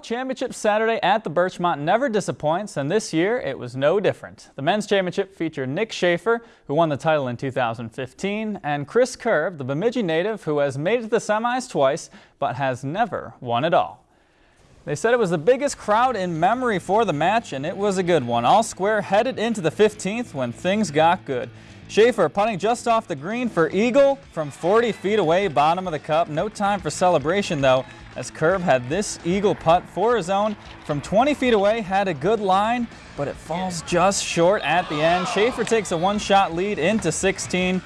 Championship Saturday at the Birchmont never disappoints, and this year it was no different. The men's championship featured Nick Schaefer, who won the title in 2015, and Chris Curb, the Bemidji native who has made it to the semis twice, but has never won it all. They said it was the biggest crowd in memory for the match, and it was a good one. All square headed into the 15th when things got good. Schaefer putting just off the green for Eagle from 40 feet away, bottom of the cup. No time for celebration though, as Curb had this Eagle putt for his own from 20 feet away, had a good line, but it falls just short at the end. Schaefer takes a one-shot lead into 16.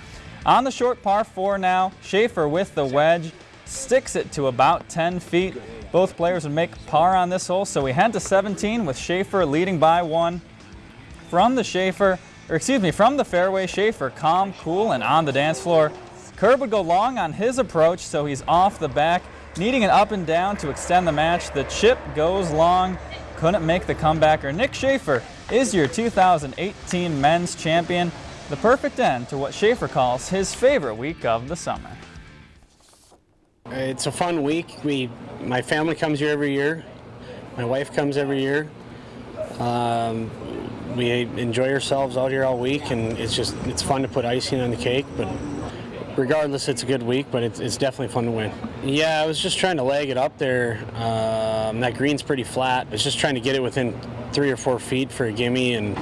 On the short par four now, Schaefer with the wedge, sticks it to about 10 feet. Both players would make par on this hole, so we head to 17 with Schaefer leading by one. From the Schaefer, or excuse me, from the fairway, Schaefer calm, cool, and on the dance floor. Curb would go long on his approach, so he's off the back, needing an up and down to extend the match. The chip goes long, couldn't make the comebacker. Nick Schaefer is your 2018 men's champion. The perfect end to what Schaefer calls his favorite week of the summer. It's a fun week. We, my family comes here every year. My wife comes every year. Um, we enjoy ourselves out here all week, and it's just it's fun to put icing on the cake. But regardless, it's a good week, but it's, it's definitely fun to win. Yeah, I was just trying to leg it up there. Um, that green's pretty flat. I was just trying to get it within three or four feet for a gimme and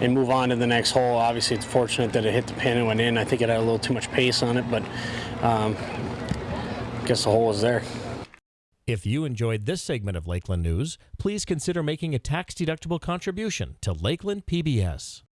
and move on to the next hole. Obviously, it's fortunate that it hit the pin and went in. I think it had a little too much pace on it, but um, guess the hole was there. If you enjoyed this segment of Lakeland News, please consider making a tax-deductible contribution to Lakeland PBS.